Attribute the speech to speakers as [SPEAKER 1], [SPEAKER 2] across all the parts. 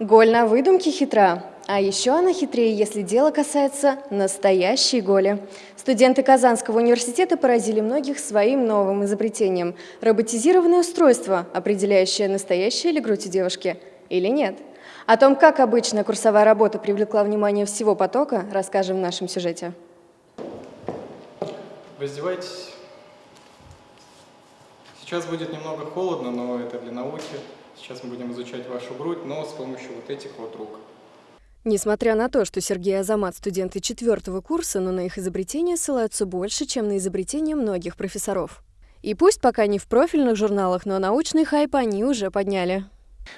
[SPEAKER 1] Голь на выдумке хитра. А еще она хитрее, если дело касается настоящей голи. Студенты Казанского университета поразили многих своим новым изобретением. Роботизированное устройство, определяющее, настоящая ли грудь у девушки или нет. О том, как обычно курсовая работа привлекла внимание всего потока, расскажем в нашем сюжете.
[SPEAKER 2] Раздевайтесь. Сейчас будет немного холодно, но это для науки. Сейчас мы будем изучать вашу грудь, но с помощью вот этих вот рук.
[SPEAKER 1] Несмотря на то, что Сергей Азамат – студенты четвертого курса, но на их изобретения ссылаются больше, чем на изобретения многих профессоров. И пусть пока не в профильных журналах, но научный хайп они уже подняли.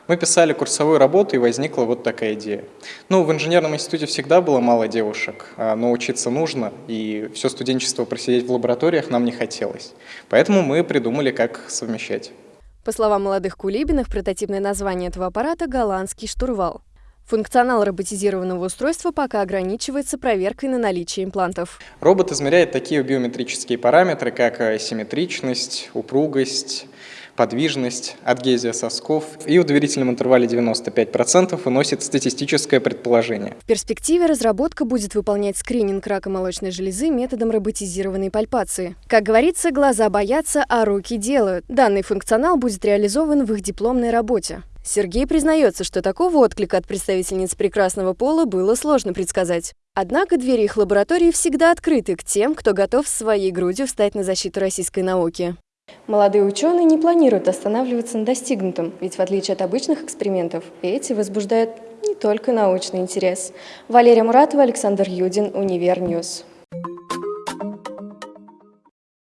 [SPEAKER 2] Мы писали курсовую работу, и возникла вот такая идея. Ну, в инженерном институте всегда было мало девушек, а, но учиться нужно, и все студенчество просидеть в лабораториях нам не хотелось. Поэтому мы придумали, как совмещать.
[SPEAKER 1] По словам молодых Кулибиных, прототипное название этого аппарата – голландский штурвал. Функционал роботизированного устройства пока ограничивается проверкой на наличие имплантов.
[SPEAKER 2] Робот измеряет такие биометрические параметры, как э, симметричность, упругость, подвижность, адгезия сосков и в доверительном интервале 95% выносит статистическое предположение.
[SPEAKER 1] В перспективе разработка будет выполнять скрининг рака молочной железы методом роботизированной пальпации. Как говорится, глаза боятся, а руки делают. Данный функционал будет реализован в их дипломной работе. Сергей признается, что такого отклика от представительниц прекрасного пола было сложно предсказать. Однако двери их лаборатории всегда открыты к тем, кто готов своей грудью встать на защиту российской науки. Молодые ученые не планируют останавливаться на достигнутом, ведь в отличие от обычных экспериментов, эти возбуждают не только научный интерес. Валерия Муратова, Александр Юдин, Универ News.